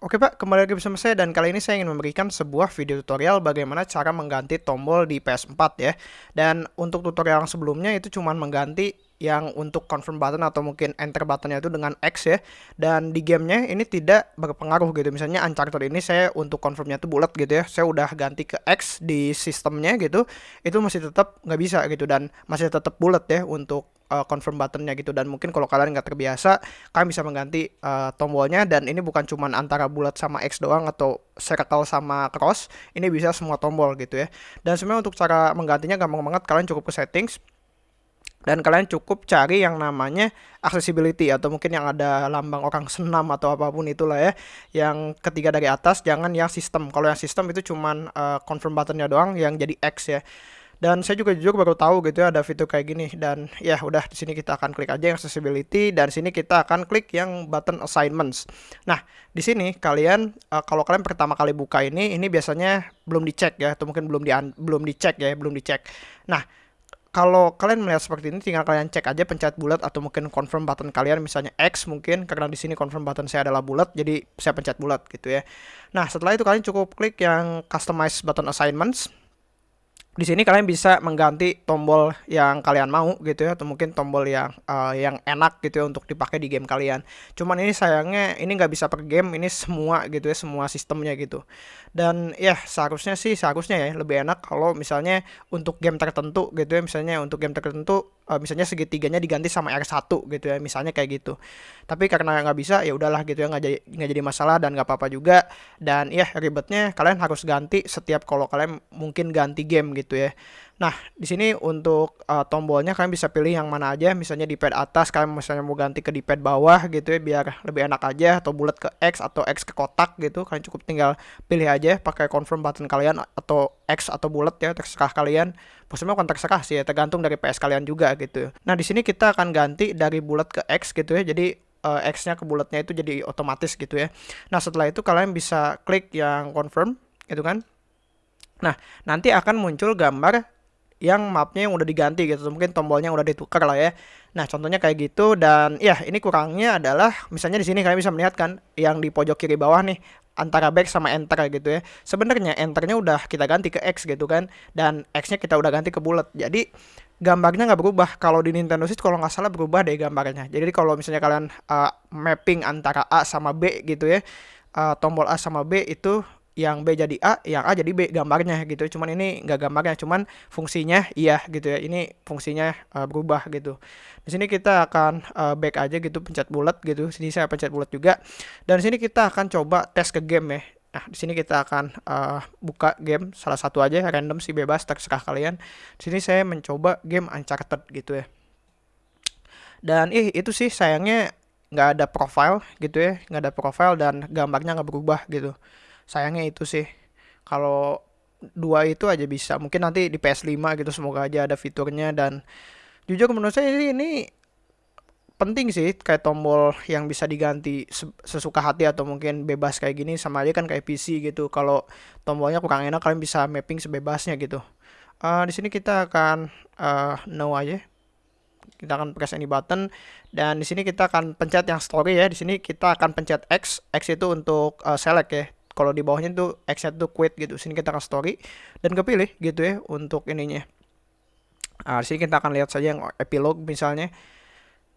Oke Pak, kembali lagi bersama saya dan kali ini saya ingin memberikan sebuah video tutorial bagaimana cara mengganti tombol di PS4 ya. Dan untuk tutorial yang sebelumnya itu cuma mengganti yang untuk confirm button atau mungkin enter buttonnya itu dengan X ya. Dan di gamenya ini tidak berpengaruh gitu. Misalnya Uncharted ini saya untuk confirmnya itu bulat gitu ya. Saya udah ganti ke X di sistemnya gitu. Itu masih tetap nggak bisa gitu dan masih tetap bulat ya untuk uh, confirm buttonnya gitu dan mungkin kalau kalian nggak terbiasa kalian bisa mengganti uh, tombolnya dan ini bukan cuma antara bulat sama X doang atau circle sama cross ini bisa semua tombol gitu ya dan sebenarnya untuk cara menggantinya gampang banget kalian cukup ke settings dan kalian cukup cari yang namanya accessibility atau mungkin yang ada lambang orang senam atau apa pun itulah ya yang ketiga dari atas jangan yang sistem kalau yang sistem itu cuman uh, confirm buttonnya doang yang jadi X ya dan saya juga jujur baru tahu gitu ya ada fitur kayak gini dan ya udah di sini kita akan klik aja yang accessibility dan sini kita akan klik yang button assignments. Nah, di sini kalian uh, kalau kalian pertama kali buka ini ini biasanya belum dicek ya atau mungkin belum di belum dicek ya, belum dicek. Nah, kalau kalian melihat seperti ini tinggal kalian cek aja pencet bulat atau mungkin confirm button kalian misalnya X mungkin karena di sini confirm button saya adalah bulat jadi saya pencet bulat gitu ya. Nah, setelah itu kalian cukup klik yang customize button assignments di sini kalian bisa mengganti tombol yang kalian mau gitu ya atau mungkin tombol yang uh, yang enak gitu ya untuk dipakai di game kalian. Cuman ini sayangnya ini nggak bisa per game, ini semua gitu ya semua sistemnya gitu. Dan ya seharusnya sih seharusnya ya lebih enak kalau misalnya untuk game tertentu gitu ya misalnya untuk game tertentu uh, misalnya segitiganya diganti sama R1 gitu ya misalnya kayak gitu. Tapi karena nggak bisa ya udahlah gitu ya nggak jadi nggak jadi masalah dan nggak apa-apa juga. Dan ya ribetnya kalian harus ganti setiap kalau kalian mungkin ganti game gitu ya Nah, di sini untuk uh, tombolnya kalian bisa pilih yang mana aja, misalnya di pad atas kalian misalnya mau ganti ke di pad bawah gitu ya biar lebih enak aja atau bulat ke X atau X ke kotak gitu. Kalian cukup tinggal pilih aja pakai confirm button kalian atau X atau bulat ya terserah kalian. Maksudnya bukan terserah sih ya, tergantung dari PS kalian juga gitu. Nah, di sini kita akan ganti dari bulat ke X gitu ya. Jadi uh, X-nya ke bulatnya itu jadi otomatis gitu ya. Nah, setelah itu kalian bisa klik yang confirm gitu kan. Nah, nanti akan muncul gambar yang mapnya yang udah diganti gitu. Mungkin tombolnya udah ditukar lah ya. Nah contohnya kayak gitu dan ya ini kurangnya adalah misalnya di sini kalian bisa melihat kan yang di pojok kiri bawah nih antara back sama enter gitu ya. Sebenarnya enternya udah kita ganti ke X gitu kan dan X-nya kita udah ganti ke bulat. Jadi gambarnya nggak berubah. Kalau di Nintendo Switch kalau nggak salah berubah deh gambarnya. Jadi kalau misalnya kalian uh, mapping antara A sama B gitu ya uh, tombol A sama B itu yang B jadi A, yang A jadi B gambarnya gitu. Cuman ini nggak gambarnya, cuman fungsinya iya gitu ya. Ini fungsinya uh, berubah gitu. Di sini kita akan uh, back aja gitu, pencet bulat gitu. Sini saya pencet bulat juga. Dan di sini kita akan coba tes ke game ya. Nah, di sini kita akan uh, buka game salah satu aja random sih bebas terserah kalian. Di sini saya mencoba game Uncharted gitu ya. Dan ih itu sih sayangnya nggak ada profile gitu ya, nggak ada profile dan gambarnya nggak berubah gitu sayangnya itu sih. Kalau dua itu aja bisa. Mungkin nanti di PS5 gitu semoga aja ada fiturnya. Dan jujur menurut saya ini, ini penting sih kayak tombol yang bisa diganti sesuka hati atau mungkin bebas kayak gini. Sama aja kan kayak PC gitu. Kalau tombolnya kurang enak kalian bisa mapping sebebasnya gitu. Uh, di sini kita akan uh, no aja. Kita akan press any button. Dan di sini kita akan pencet yang story ya. Di sini kita akan pencet X. X itu untuk uh, select ya kalau di bawahnya tuh exit tuh quit gitu. Sini kita akan story dan kepilih gitu ya untuk ininya. Nah, sini kita akan lihat saja yang epilog misalnya.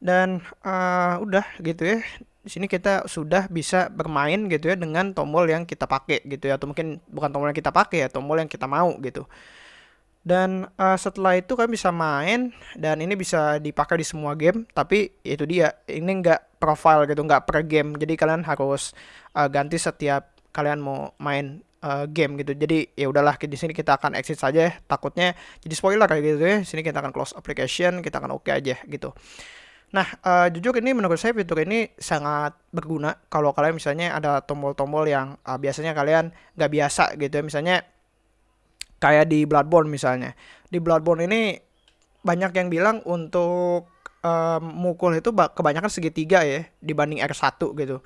Dan uh, udah gitu ya. Di sini kita sudah bisa bermain gitu ya dengan tombol yang kita pakai gitu ya. Atau mungkin bukan tombol yang kita pakai ya tombol yang kita mau gitu. Dan uh, setelah itu kalian bisa main dan ini bisa dipakai di semua game. Tapi itu dia ini nggak profile gitu nggak per game. Jadi kalian harus uh, ganti setiap kalian mau main uh, game gitu. Jadi ya udahlah di sini kita akan exit saja. Takutnya jadi spoiler kayak gitu ya. Sini kita akan close application, kita akan oke okay aja gitu. Nah, uh, jujur ini menurut saya fitur ini sangat berguna kalau kalian misalnya ada tombol-tombol yang uh, biasanya kalian nggak biasa gitu ya. Misalnya kayak di Bloodborne misalnya. Di Bloodborne ini banyak yang bilang untuk um, mukul itu kebanyakan segitiga ya dibanding R1 gitu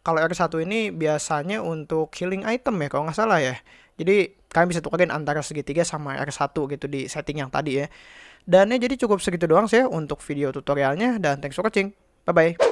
kalau R1 ini biasanya untuk healing item ya kalau nggak salah ya. Jadi kalian bisa tukarin antara segitiga sama R1 gitu di setting yang tadi ya. Dan ya jadi cukup segitu doang sih ya untuk video tutorialnya dan thanks for watching. Bye bye.